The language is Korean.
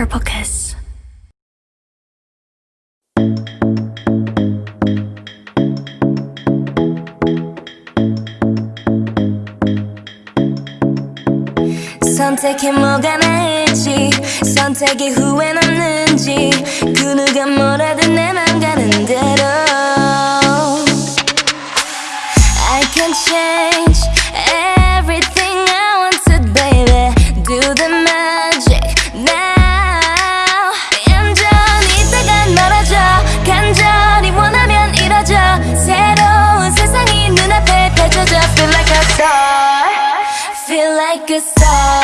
Purple Kiss. 선택해 뭐가 나을지 선택의 후회 남는지 그 누가 뭐라든 내 맘 가는 대로 I can change feel like a star.